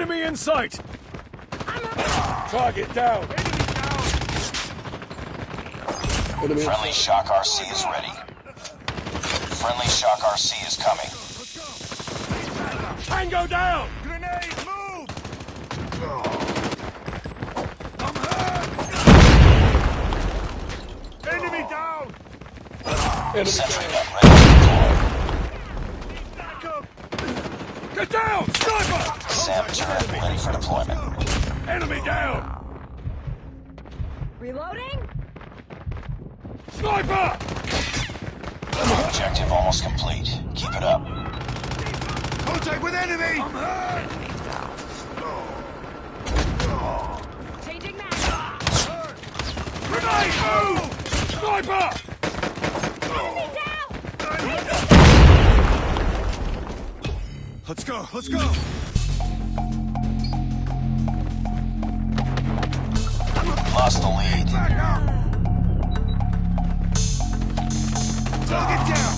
Enemy in sight! Target down! Enemy Friendly Shock RC is ready. Friendly Shock RC is coming. Tango down! Grenade, move! Enemy down! enemy Sentry down. gun ready to deploy. Back! Get down! Sniper! SAM turret ready for deployment. Enemy down! Reloading? Sniper! Objective almost complete. Keep it up. Contact with enemy! I'm hurt! Changing mag. Grenade! Move! Sniper! Let's go, let's go! Lost the lead. Back up! Target down!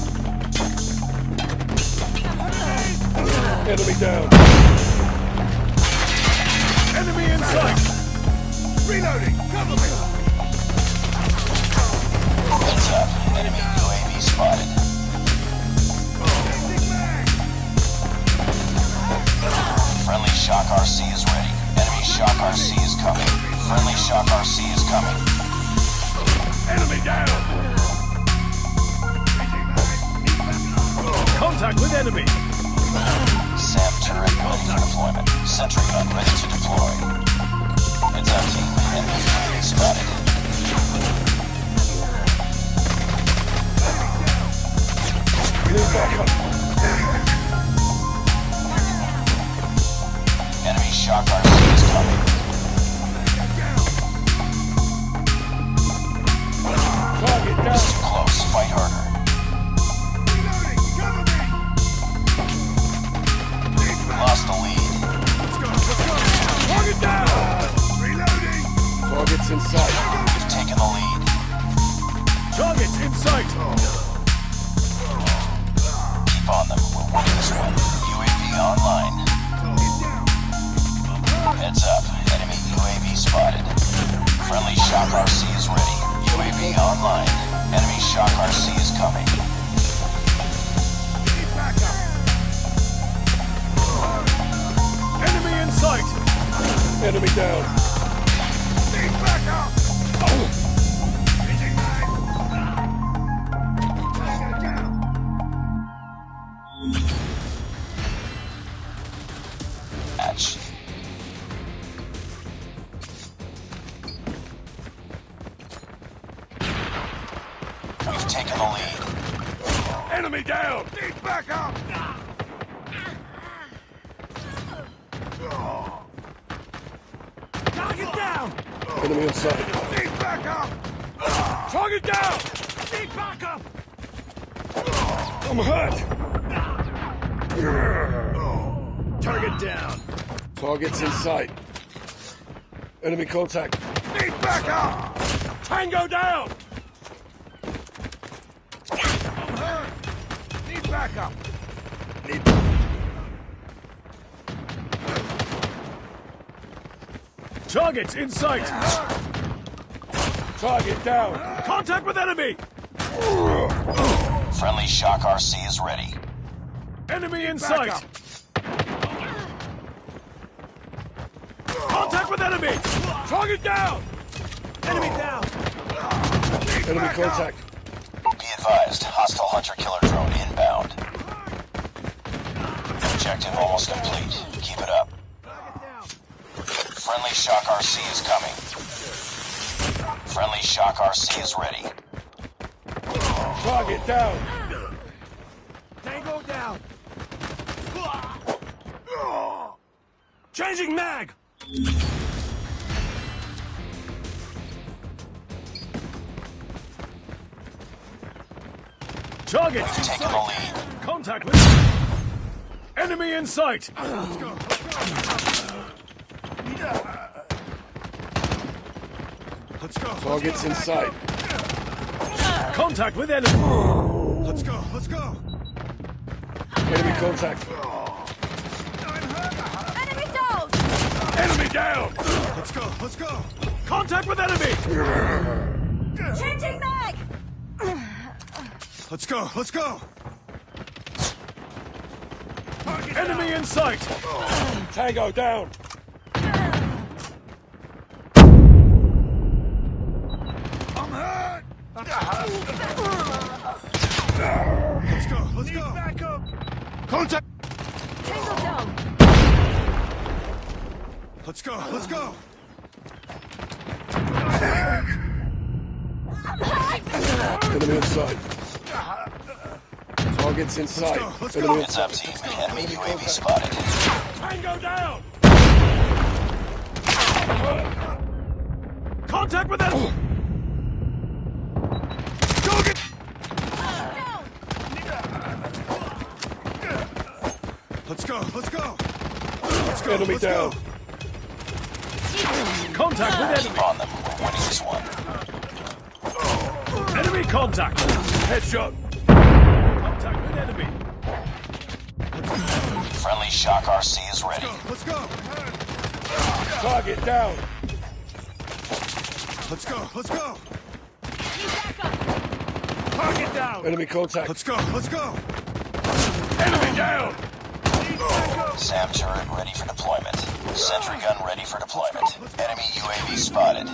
Enemy down. Enemy in sight! Enemy! SAM turret ready for deployment. Sentry gun ready to deploy. Up team. Enemy spotted. We need backup. Shock RC is ready. UAV online. Enemy Shock RC is coming. Enemy in sight! Enemy down. Taken the lead. Enemy down! Need backup! Target down! Enemy in sight. Need backup! Target down! Need backup! I'm hurt. Target down! Targets in sight. Enemy contact. Need backup! Tango down! I'm hurt! Need backup! Need... Targets in sight! Target down. Contact with enemy! Friendly Shock RC is ready. Enemy in Back sight! Contact with enemy! Target down! Enemy down! Enemy contact. Be advised, hostile hunter-killer drone inbound. Objective almost complete. Keep it up. Friendly Shock RC is coming. Friendly Shock RC is ready. Target down. Tango down! Changing mag! Target! We've the lead. Contact with enemy in sight! Let's go! Let's go! Targets in sight. Contact with enemy! Let's go! Let's go! Enemy contact. Enemy down! Enemy down! Let's go. Let's go. Contact with enemy! Changing mag! Let's go. Let's go. Enemy in sight! Tango down. I'm hurt. Let's go. Let's go. Back up! Contact. Tango down! Let's go. Let's go. Enemy in sight. Targets in sight. go, let's Enemy go. in Heads up, team. Enemy UAV spotted. Tango down! Contact with enemy! Go get. Down! Let's go. Let's go. Let's go. Enemy let's down. Go. Contact with enemy! Keep on them. We're winning this one. Enemy contact! Headshot! Contact with enemy! Friendly Shock RC is ready. Let's go. Target down. Let's go. Let's go. Target down! Enemy contact. Let's go. Let's go. Enemy down! SAM turret ready for deployment. Sentry gun ready for deployment. Enemy UAV spotted.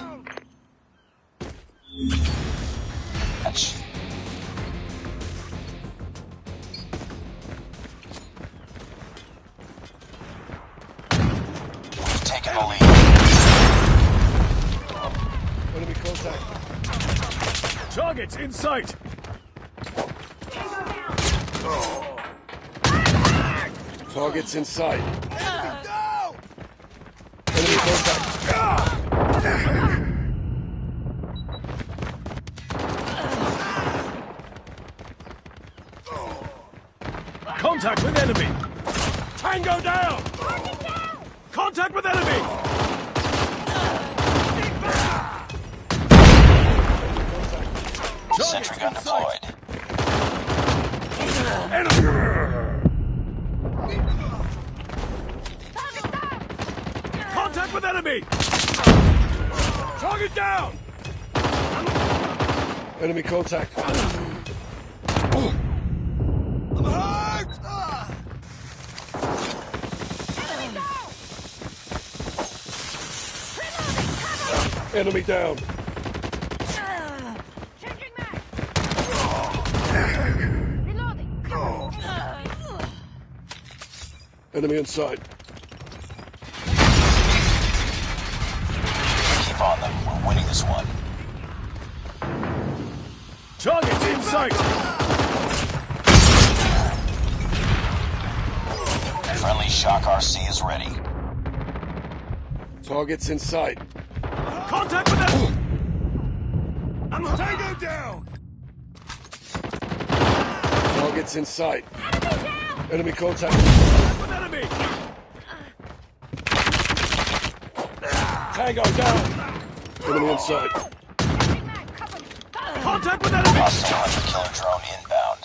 Match. Targets in sight! Targets in sight. Enemy contact. Contact with enemy! Tango down! Contact with enemy! Sentry gun deployed. Target! Contact with enemy! Target down! Enemy contact. I'm hurt. Enemy down! Enemy down. Enemy in sight. Keep on them. We're winning this one. Targets in sight! Friendly Shock RC is ready. Targets in sight. Contact with enemy! I'm Tango down. Targets in sight. Enemy down! Enemy contact. With enemy! Tango down. Enemy in sight. Changing mag! Cover! Cover! Contact with enemy! Hostile hunter killer drone inbound.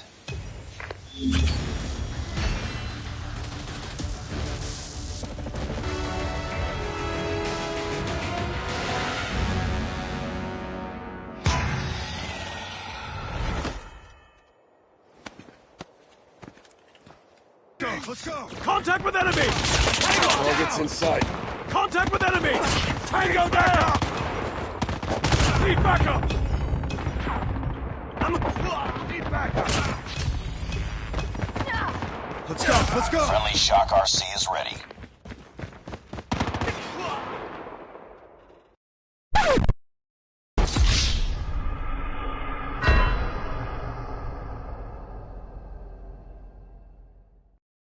Go. Let's go. Contact with enemy! Tango Targets down! in sight. Contact with enemy! Tango down! Need backup! I'm... Need backup! Let's go. Let's go. Friendly Shock RC is ready.